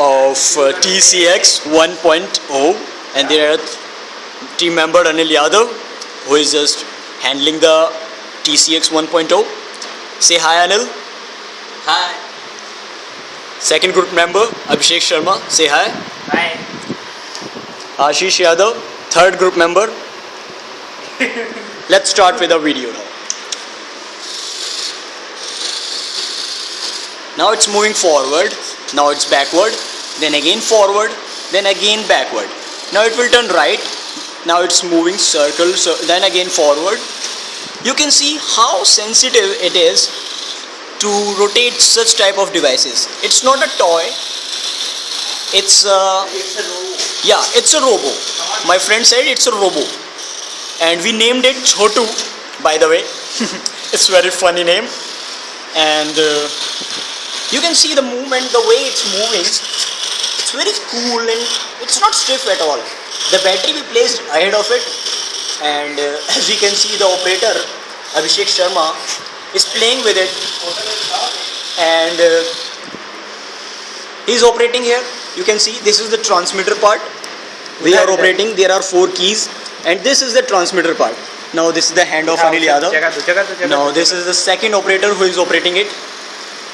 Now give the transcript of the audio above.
of uh, TCX 1.0 and there are team member Anil Yadav who is just handling the TCX 1.0. Say hi Anil. Hi. Second group member Abhishek Sharma. Say hi. Hi. Ashish Yadav. Third group member. Let's start with the video now. Now it's moving forward, now it's backward, then again forward, then again backward. Now it will turn right, now it's moving circle, so then again forward. You can see how sensitive it is to rotate such type of devices. It's not a toy, it's a, It's a row. yeah, it's a robo. My friend said it's a robo. And we named it Chotu, by the way. it's very funny name. And uh, you can see the movement the way it's moving. It's very cool and it's not stiff at all. The battery we placed ahead of it and uh, as we can see the operator Abhishek Sharma is playing with it. And uh, he's operating here. You can see this is the transmitter part. We are operating. There are four keys. And this is the transmitter part. Now this is the hand of Anil Yadav. Now this is the second operator who is operating it.